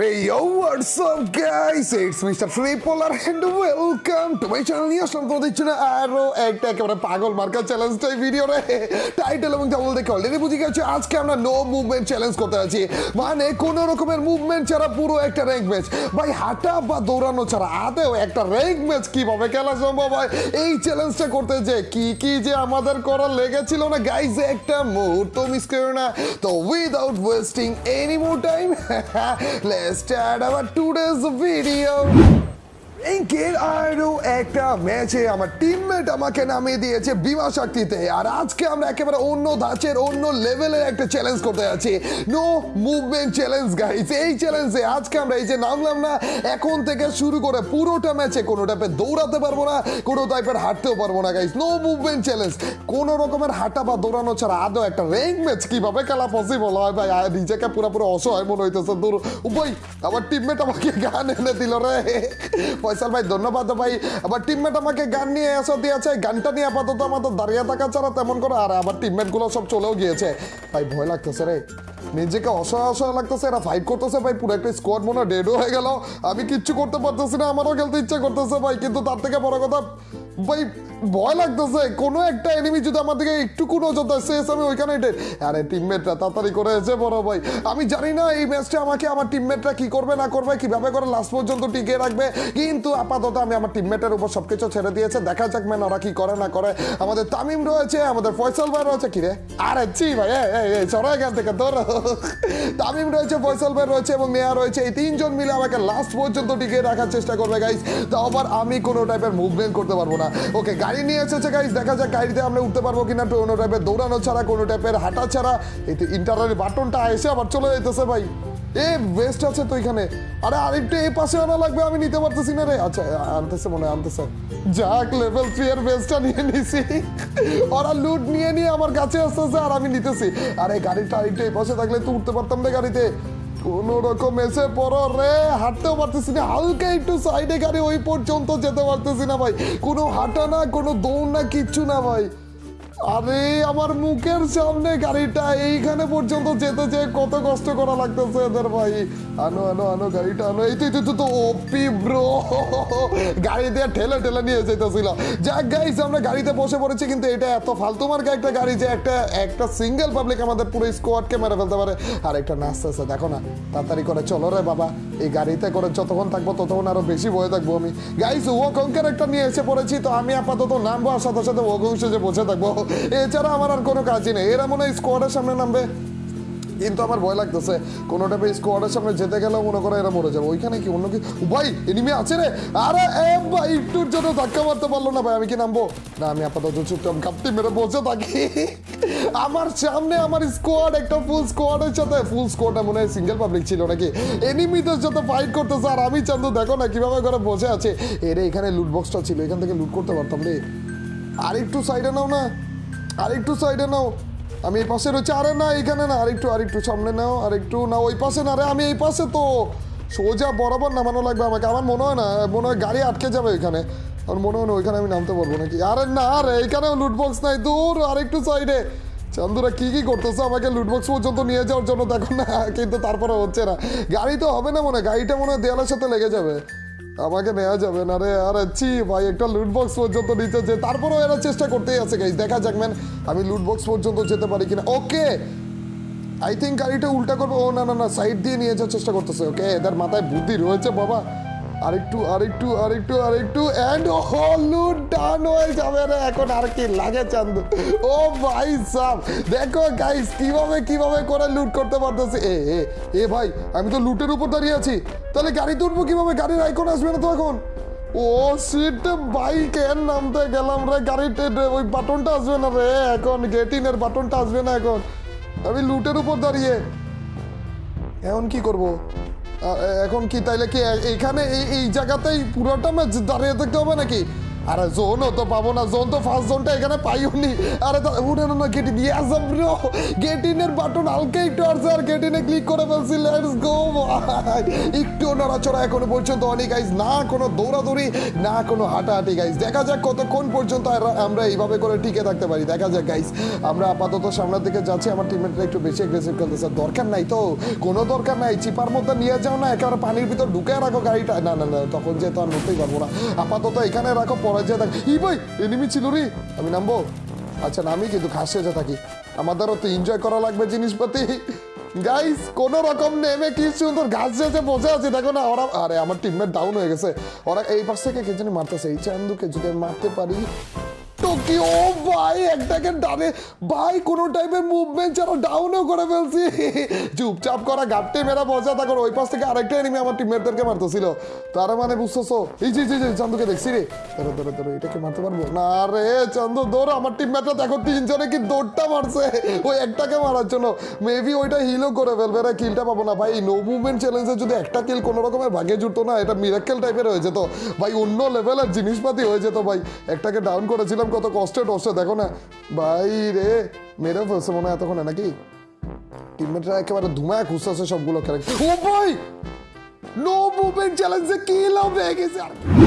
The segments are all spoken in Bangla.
Hey yo, what's up guys? It's Mr. Flippolar and welcome to my channel. নিয়ে আসলাম তোমাদের জন্য আরও একটা একেবারে পাগল মার্কা চ্যালেঞ্জটাই ভিডিও রে টাইটেল এবং ডাবল দেখে অলরেডি বুঝে গেছে আজকে আমরা নো মুভমেন্ট চ্যালেঞ্জ করতে আছি। মানে কোন রকমের মুভমেন্ট ছাড়া পুরো একটা র্যাঙ্ক ম্যাচ ভাই হাঁটা বা দৌড়ানো ছাড়া আদেও একটা র্যাঙ্ক ম্যাচ কীভাবে খেলা সম্ভব হয়? এই চ্যালেঞ্জটা করতে যে কি কি যে আমাদের করা লেগেছিল না? গাইজ একটা মুহূর্ত মিস করো না। তো without wasting any more time let's start our today's video এর আরও একটা ম্যাচে আমার টিমমেট আমাকে নামিয়ে দিয়েছে বিমা শক্তিতে। আর আজকে আমরা একেবারে অন্য ধাঁচের, অন্য লেভেলের একটা চ্যালেঞ্জ করতে যাচ্ছি। নো মুভমেন্ট চ্যালেঞ্জ গাইস এই চ্যালেঞ্জে আজকে আমরা এই যে নামলাম না, এখন থেকে শুরু করে পুরোটা ম্যাচে কোনো টাইপের দৌড়াতে পারব না, কোনো টাইপের হাঁটতেও পারব না গাইস নো মুভমেন্ট চ্যালেঞ্জ কোনো রকমের হাঁটা বা দৌড়ানো ছাড়া আদৌ একটা র্যাঙ্ক ম্যাচ কীভাবে খেলা পসিবল হয় ভাই? নিজেকে পুরোপুরি অসহায় মনে হইতেছে। দূর। ভাই আমার টিমমেট আমাকে গান এনে দিল রে। ফয়সাল ভাই, ধন্যবাদ ভাই। আবার টিমমেট আমাকে গান নিয়ে এসে দিয়েছে, গানটা নিয়ে আপাতত আমাদের দাঁড়িয়ে থাকা ছাড়া তেমন করে আর আবার টিমমেটগুলো সব চলেও গিয়েছে। ভাই, ভয় লাগতেছে রে। নিজেকে অসহায় অসহায় লাগতেছে, এরা ফাইট করতেছে ভাই, পুরো একটা স্কোয়াড মনে ডেডও হয়ে গেল। আমি কিচ্ছু করতে পারতেছি না, আমারও খেলতে ইচ্ছা করতেছে ভাই, কিন্তু তার থেকে বড় কথা, ভাই ভয় লাগতেছে, কোনো একটা এনিমি যদি আমার দিকে একটুকু নজর দেয়, শেষ আমি ওইখানে ডেট আরে টিমমেটরা তাড়াতাড়ি করে এসে বড় ভাই। আমি জানি না এই ম্যাচটা আমাকে, আমার টিমমেটরা কি করবে, না করবে, কীভাবে করে লাস্ট পর্যন্ত টিকে রাখবে। কিন্তু আপাতত আমি আমার টিমমেটের উপর সবকিছু ছেড়ে দিয়েছে। দেখা যাক ম্যান ওরা কি করে, না করে। আমাদের তামিম রয়েছে, আমাদের ফয়সাল ভাই রয়েছে। কি রে? আরে, ছি ভাই, এই এখান থেকে তোর তামিম রয়েছে, ফয়সাল ভাই রয়েছে এবং নেয়া রয়েছে। এই তিনজন মিলে আমাকে লাস্ট পর্যন্ত টিকে রাখার চেষ্টা করবে গাইস তাও আবার আমি কোনো টাইপের মুভমেন্ট করতে পারব না। ওকে গাড়ি নিয়ে এসেছে গাইস দেখা যাক গাড়িতে আমরা উঠতে পারব কিনা কোনো টাইপের দৌড়ানো ছাড়া, কোনো টাইপের হাঁটা ছাড়া। এই তো ইন্টারনেট বাটনটা এসে আবার চলে যেতেছে ভাই। এ আছে তো এখানে। আরে এই পাশে আনা লাগবে, আমি নিতে পারতেছি না রে। আচ্ছা আনতেছে মনে হয়, আনতেছে। যাক লেভেল থ্রি এর বেসটা নিয়ে নিছি। ওরা লুট নিয়ে নিয়ে আমার কাছে আসতেছে, আর আমি নিতেছি। আরে, গাড়িটা আরেকটু এই পাশে থাকলে তো উঠতে পারতাম রে গাড়িতে। কোন রকম এসে পড়ো রে। হাঁটতেও পারতেছি না, হালকা একটু সাইডে গাড়ি ওই পর্যন্ত যেতে পারতেছি না ভাই। কোনো হাঁটা না, কোনো দৌড় না, কিচ্ছু না ভাই। আরে আমার মুখের সামনে গাড়িটা এইখানে পর্যন্ত যেতে যে কত কষ্ট করা লাগতেছে এদের ভাই। আনো আনো আনো গাড়িটা, আনো। এই তুই তুই তো ওপি ব্রো। গাড়ি দিয়ে ঠেলে ঠেলে নিয়ে যেতেছিল যাক গাইস আমরা গাড়িতে বসে পড়েছি, কিন্তু এটা এত ফালতু মার্কা একটা গাড়ি যে একটা একটা সিঙ্গেল পাবলিক আমাদের পুরো স্কোয়াডকে মেরে ফেলতে পারে। আর একটা নাচতেছে দেখো না, তাড়াতাড়ি করে চলো রে বাবা। এই গাড়িতে করে যতক্ষণ থাকব, ততক্ষণ আরও বেশি ভয় থাকব আমি। গাইস ও কঙ্কের একটা নিয়ে এসে পড়েছি, তো আমি আপাতত নামবো, আর সাথে সাথে ও কংসে যে বসে থাকব। এছাড়া আমার আর কোনো কাজই নেই। এরা মনে হয় স্কোয়াডের সামনে নামবে। কিন্তু আমার ভয় লাগতেছে কোনো টাইপের স্কোয়াডের সামনে যেতে গেলেও মনে করে এরা মরে যাবে। ওইখানে কি অন্য কি ভাই এনিমি আছে রে! আরে, এ ভাই, একটুর জন্য ধাক্কা মারতে পারল না ভাই, আমি কি নামবো? না, আমি আপাতত চুপচাপ কাপটি মেরে বসে থাকি। আমার সামনে আমার স্কোয়াড একটা ফুল স্কোয়াডের সাথে ফুল স্কোয়াডটা মনে হয় সিঙ্গেল পাবলিক ছিল নাকি? এনিমিদের সাথে ফাইট করতেছে, আর আমি চান্দু, দেখো না কীভাবে করে বসে আছে। এরে, এখানে লুট বক্সটা ছিল, এখান থেকে লুট করতে পারতাম রে। আর একটু সাইডে নাও না। আরেকটু সাইডে নাও। আমি এই পাশে রয়েছে। আরে না এখানে না, আরেকটু আরেকটু সামনে নাও, আরেকটু না ওই পাশে না রে, আমি এই পাশে তো। সোজা বরাবর নামানো লাগবে আমাকে। আমার মনে হয় না, মনে হয় গাড়ি আটকে যাবে ওইখানে। আমার মনে হয় না ওইখানে আমি নামতে পারব নাকি। আরে না রে, এইখানেও লুটবক্স নাই। দূর, আরেকটু সাইডে চান্দুরা, কি কি করতেছে? আমাকে লুটবক্স পর্যন্ত নিয়ে যাওয়ার জন্য দেখো না, কিন্তু তারপরে হচ্ছে না। গাড়ি তো হবে না মনে হয়। গাড়িটা মনে হয় দেয়ালের সাথে লেগে যাবে। আমাকে নেওয়া যাবে না রে। আর ছি ভাই, একটা লুটবক্স পর্যন্ত নিচে যে তারপরেও এরা চেষ্টা করতেই আছে গাইজ দেখা যাক ম্যান আমি লুটবক্স পর্যন্ত যেতে পারি কিনা। ওকে আই থিঙ্ক গাড়িটা উল্টা করব। ও, না না না সাইড দিয়ে নিয়ে যাওয়ার চেষ্টা করতেছে। ওকে এদের মাথায় বুদ্ধি রয়েছে, বাবা। আরেকটু আরেকটু আরেকটু আরেকটু ও লুট ডান হয়ে যাবে রে। এখন আর কি লাগে চান্দু। ও ভাই সাহ দেখো গাইস কীভাবে কীভাবে করে লুট করতে পারতেছে? এ এ ভাই, আমি তো লুটের উপর দাঁড়িয়ে আছি। তাহলে গাড়িতে উঠবো কীভাবে? গাড়ির আইকন আসবে না তো এখন? ও সিট বাইক এর নামতে গেলাম রে। গাড়িতে ওই বাটনটা আসবে না রে। এখন গেটিনের বাটনটা আসবে না এখন। আমি লুটের উপর দাঁড়িয়ে। এখন কি করব? এখন কি তাইলে কি এখানে এই জায়গাতেই পুরোটা ম্যাচ দাঁড়িয়ে থাকতে হবে নাকি? আরে তো পাবো না, জোন তো ফার্স্ট জোনটা এখানে আরে উঠে না ব্রো বাটন হালকা একটু আর ক্লিক করে ফেলছি লেটস গো একটু নড়াচড়া পর্যন্ত অনেক না কোনো দৌড়াদৌড়ি, না কোনো হাঁটাহাঁটি দেখা যাক কতক্ষণ পর্যন্ত আমরা এইভাবে করে টিকে থাকতে পারি। দেখা যাক গাইজ আমরা আপাতত সামনের দিকে যাচ্ছি, আমার টিমমেটরা একটু বেশি এগ্রেসিভ খেলতেছে। দরকার নাই তো? কোনো দরকার নাই। চিপার মধ্যে নিয়ে যাও না, একেবারে পানির ভিতর ঢুকে রাখো গাড়িটা। না না না, তখন যে আর নড়তেই পারব না। আপাতত এখানে রাখো, পরে যে দেখ ই ভাই এনিমি ছিল রে। আমি নামবো? আচ্ছা নামি কিন্তু ঘাসে যা থাকি। আমাদেরও তো এনজয় করা লাগবে জিনিসপাতি। গাইস কোন রকম নেমে কি সুন্দর ঘাস যেতে বসে আছে। দেখো না, ওরা আরে, আমার টিমমেট ডাউন হয়ে গেছে। ওরা এই পাশ থেকে কে জানি মারতেছে। এই চান্দুকে যদি মারতে পারি টোকিও ভাই একটাকে ডানে। ভাই কোনো টাইপের মুভমেন্ট ছাড়া ডাউনও করে ফেলছি। চুপচাপ করা মেরা ওই পাশ থেকে আরেকটা এনিমি আমার টিমমেটদেরকে মারতেছিল। তার মানে বুঝতেছো? এই যে, এই যে চান্দুকে দেখছি রে। ধরো ধরো ধরো এটাকে মারতে পারব? না রে চান্দু আমার টিমমেটরা দেখো তিনজনে কি দৌড়টা মারছে। ওই একটাকে মারার জন্য। মেবি ওইটা হিলও করে ফেলবে রে কিলটা পাবো না। ভাই নো মুভমেন্ট চ্যালেঞ্জে যদি একটা কিল কোনো রকমের ভাগে জুটতো না এটা মিরাক্কেল টাইপের হয়ে যেত। ভাই অন্য লেভেলের জিনিসপাতি হয়ে যেত ভাই। একটাকে ডাউন করেছিলাম কত কষ্টে টষ্টে, দেখো না। ভাই রে মেরে ফেলছে মনে হয় এতক্ষণে নাকি? টিমমেটরা একেবারে ধুমায় খুঁজতেছে সবগুলো খেলে ও ভাই! নো মুভমেন্ট চ্যালেঞ্জে কিল হয়ে গেছে? আর।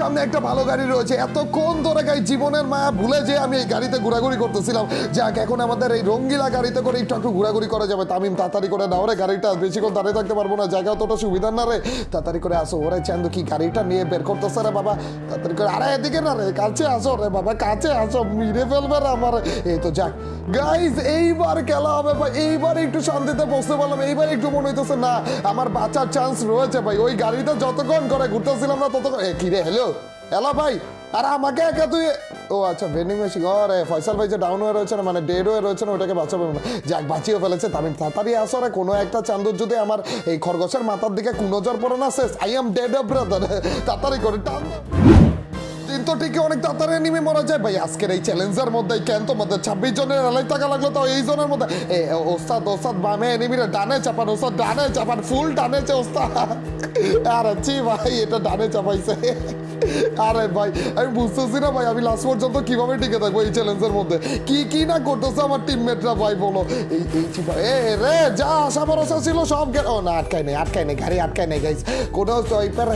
সামনে একটা ভালো গাড়ি রয়েছে। এতক্ষণ ধরে গাই জীবনের মায়া ভুলে যে আমি এই গাড়িতে ঘোরাঘুরি করতেছিলাম। যাক, এখন আমাদের এই রঙ্গিলা গাড়িতে করে একটু একটু ঘোরাঘুরি করা যাবে। তামিম, তাড়াতাড়ি করে নাও রে গাড়িটা। বেশিক্ষণ দাঁড়িয়ে থাকতে পারব না। জায়গা অতটা সুবিধার না রে। তাড়াতাড়ি করে আসো। ওরে চান্দু, কি গাড়িটা নিয়ে বের করতেছে রে বাবা? তাড়াতাড়ি করে আরে এদিকে না রে, কাছে আসো রে বাবা, কাছে আসো। মিরে ফেলবে রে আমার। এই তো যাক। গাইজ এইবার খেলা হবে ভাই। এইবার একটু শান্তিতে বসতে পারলাম। এইবার একটু মনে হইতেছে, না, আমার বাঁচার চান্স রয়েছে ভাই। ওই গাড়িটা যতক্ষণ করে ঘুরতেছিলাম না, ততক্ষণ কি রে হ্যালো হ্যালো ভাই, আর আমাকে একা তুই ও আচ্ছা ভেন্ডিং মেশিন রে ফয়সাল ভাই যে ডাউন হয়ে রয়েছে না মানে ডেড হয়ে রয়েছে না ওটাকে বাঁচাবে। না যাক, বাঁচিয়ে ফেলেছে তাড়াতাড়ি আসো রে, কোনো একটা যদি আমার এই খরগোশের মাথার দিকে কুনজর পড়ে না, শেষ। আই এম ডেড ব্রাদার তাড়াতাড়ি করে, টান দিন তো ঠিকই অনেক তাড়াতাড়ি নেমে মরা যায়। ভাই, আজকের এই চ্যালেঞ্জের মধ্যে কেন তো মধ্যে। ছাব্বিশ জনের টাকা লাগল তো, এই জনের মধ্যে। এ, ওস্তাদ ওস্তাদ, বামে এনিমিরে ডানে চাপান, ওস্তাদ ডানে চাপান ফুল ডানেছে ওস্তাদ। আরে, ছি ভাই, এটা ডানে চাপাইছে। আরে ভাই, আমি বুঝতেছি না ভাই, আমি লাস্ট পর্যন্ত কীভাবে টিকে থাকব এই চ্যালেঞ্জের মধ্যে? কি কি না করতেছে আমার টিমমেটরা ভাই, বলো? এই এই এ, রে, যা, আশা, ভরসা ছিল, সব ও না, আটকায় নেই আটকায় নেই, গাড়ি আটকায় নেই গাইস কোনো টাইপের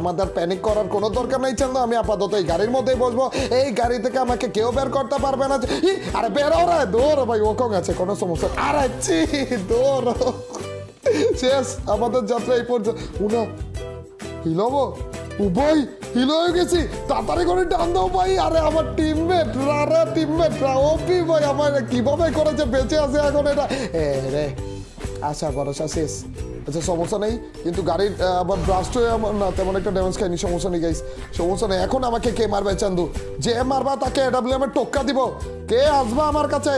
আমাদের প্যানিক করার কোনো দরকার নেই চান্দা আমি আপাতত এই গাড়ির মধ্যেই বসবো। এই গাড়ি থেকে আমাকে কেউ বের করতে পারবে না। আরে বেরো রে, দৌড়, ভাই, ও কং আছে? কোনো সমস্যা আরে চি দৌড়। শেষ, আমাদের যাত্রা এই পর্যন্ত উনা হিলাবো, উভয় হিল হয়ে গেছি। তাড়াতাড়ি করে টান দাও ভাই। আরে আমার টিমমেট আরে টিমমেট ওপি ভাই আমার কীভাবে করেছে? বেঁচে আছে এখন এটা। রে, আশা ভরসা শেষ। আচ্ছা সমস্যা নেই। কিন্তু গাড়ির আবার ব্রাস্ট হয়ে আমার না, তেমন একটা ড্যামেজ খাইনি সমস্যা নেই গাইস সমস্যা নেই। এখন আমাকে কে মারবে, চান্দু? যে মারবা, তাকে এডাব্লিউ এর টোক্কা দিব। কে আসবা আমার কাছে?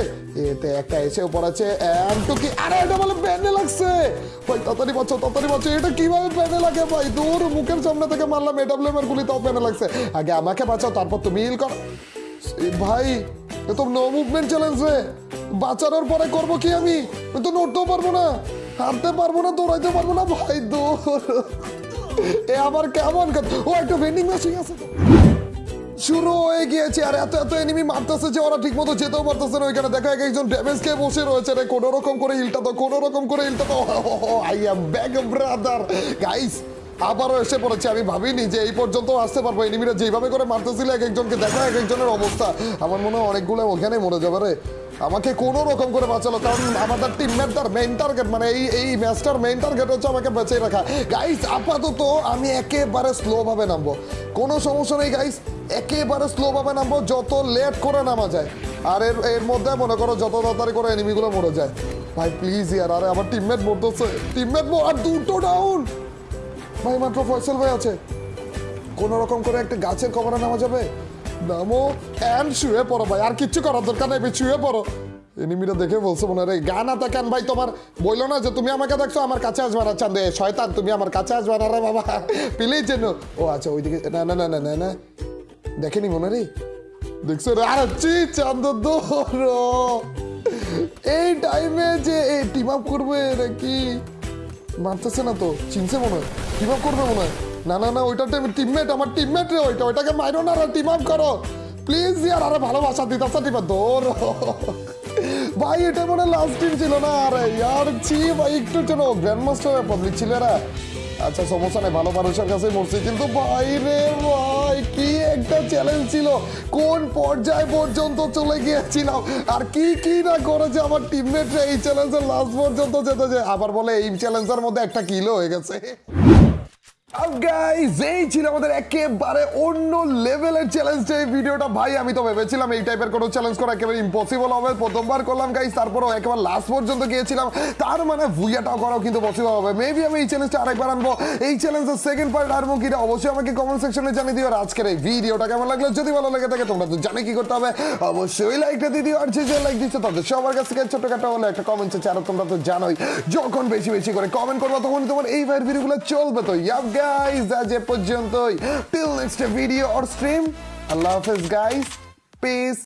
এতে একটা এসেও পড়েছে এন্টু কি আরে এটা বলে ব্যান্ডে লাগছে। ভাই, তাড়াতাড়ি বাঁচো তাড়াতাড়ি বাঁচো এটা কীভাবে প্যানে লাগে, ভাই? দূর, মুখের সামনে থেকে মারলাম এডাব্লিউ এর গুলি তাও প্যানে লাগছে। আগে আমাকে বাঁচাও, তারপর তুমি হিল কর। ভাই, এ তো নো মুভমেন্ট চ্যালেঞ্জ রে। বাঁচানোর পরে করব কি আমি? তো নড়তেও পারব না। হাঁটতে পারব না, দৌড়াইতে পারব না, ভাই, দৌড়। এ আবার কেমন? ও একটা ভেন্ডিং মেশিন আছে শুরু হয়ে গিয়েছে, আর এত এত এনিমি মারতেছে যে ওরা ঠিকমতো যেতেও পারতেছে না ওইখানে। দেখা, এক একজন ড্যামেজ খেয়ে বসে রয়েছে রে। কোনো রকম করে ইলটা তো কোনো রকম করে ইলটা তো I am back brother guys আবারও এসে পড়েছে। আমি ভাবিনি যে এই পর্যন্ত আসতে পারব। এনিমিরা যেভাবে করে মারতেছিল, এক একজনকে দেখা, এক একজনের অবস্থা। আমার মনে হয় অনেকগুলো ওখানে মরে যাবে রে। আমাকে কোনো রকম করে বাঁচালো, কারণ আমাদের টিমমেট তার মেইন টার্গেট মানে এই এই ম্যাচটার মেইন টার্গেট হচ্ছে আমাকে বেঁচে রাখা। গাইস আপাতত আমি একেবারে স্লো ভাবে নামবো। কোনো সমস্যা নেই গাইস একেবারে স্লো ভাবে নামবো, যত লেট করে নামা যায়। আর এর এর মধ্যে মনে করো যত তাড়াতাড়ি করে এনিমিগুলো মরে যায়। ভাই প্লিজ ইয়ার, আরে আমার টিমমেট মরতেছে। টিমমেট আর দুটো ডাউন ভাই, মাত্র ফয়সল ভাই আছে। কোনো রকম করে একটা গাছের কবরে নামা যাবে? নামো অ্যান্ড শুয়ে পড়ো ভাই, আর কিচ্ছু করার দরকার নেই শুয়ে পড়ো। এনিমিটা দেখে বলছে মনে রে গান আতা কেন ভাই, তোমার বলল না যে তুমি আমাকে দেখছ, আমার কাছে আসবে না, চান্দে, শয়তান, তুমি আমার কাছে আসবে না রে বাবা প্লিজ যেন। ও আচ্ছা ওইদিকে, না না না না না না। দেখেনি মনে রে? দেখছ রে? আর চি চান্দ এই টাইমে যে টিম আপ করবে নাকি মারতেছে না তো, চিনছে মনে হয়। টিম আপ করবে মনে হয়। না না না, ওইটা টিমমেট আমার টিমমেট রে ওইটা, ওইটাকে মাইরো না টিম আপ করো। প্লিজ ইয়ার, আরে ভালোবাসা আসা টিমে দৌড় ভাই, এটা মনে লাস্ট টিম ছিল না, আরে ইয়ার, ছি, ভাই, একটু চলো গ্র্যান্ড মাস্টার পাবলিক ছিল আচ্ছা সমস্যা নেই, ভালো মানুষের কাছে মরছি, কিন্তু ভাই রে ভাই একটা চ্যালেঞ্জ ছিল। কোন পর্যায় পর্যন্ত চলে গিয়েছিলাম? আর কি কি না করেছে আমার টিমমেটরা এই চ্যালেঞ্জের লাস্ট পর্যন্ত যেতে যায় আবার বলে এই চ্যালেঞ্জের মধ্যে একটা কিলো হয়ে গেছে। এই এই মানে কেমন লাগল? যদি ভালো লেগে থাকে, তোমরা তো জানে কি করতে হবে। অবশ্যই আর যে লাইক দিচ্ছে সবার কাছ থেকে ছোটখাটো একটা কমেন্ট তোমরা তো জানোই, যখন বেশি বেশি করে কমেন্ট করব তখন তোমার এই ভাইয়ের ভিডিওগুলো চলবে। তো গাইজ আজ এ পর্যন্তই। Till next video or stream আল্লাহ হাফেজ গাইস পিস